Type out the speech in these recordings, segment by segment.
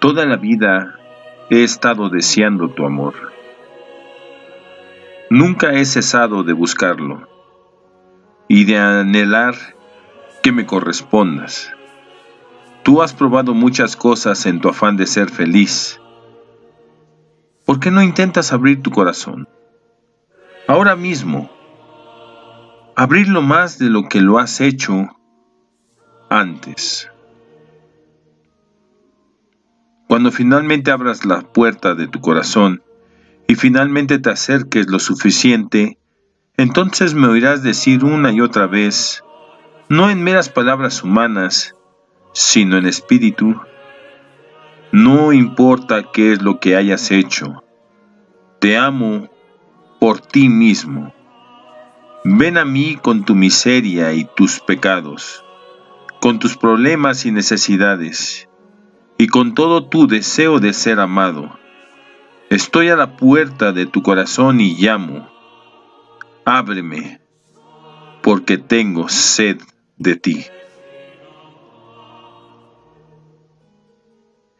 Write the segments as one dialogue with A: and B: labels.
A: Toda la vida he estado deseando tu amor. Nunca he cesado de buscarlo y de anhelar que me correspondas. Tú has probado muchas cosas en tu afán de ser feliz. ¿Por qué no intentas abrir tu corazón? Ahora mismo, abrirlo más de lo que lo has hecho antes. Cuando finalmente abras la puerta de tu corazón y finalmente te acerques lo suficiente, entonces me oirás decir una y otra vez, no en meras palabras humanas, sino en espíritu, no importa qué es lo que hayas hecho, te amo por ti mismo. Ven a mí con tu miseria y tus pecados, con tus problemas y necesidades, y con todo tu deseo de ser amado. Estoy a la puerta de tu corazón y llamo. Ábreme, porque tengo sed de ti.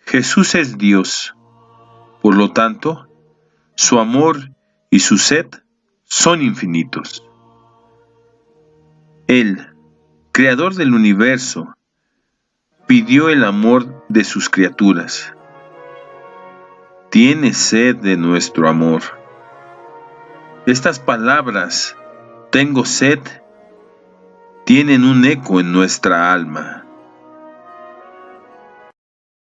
A: Jesús es Dios, por lo tanto, su amor y su sed son infinitos. Él, creador del universo, pidió el amor de sus criaturas. Tiene sed de nuestro amor. Estas palabras, tengo sed, tienen un eco en nuestra alma.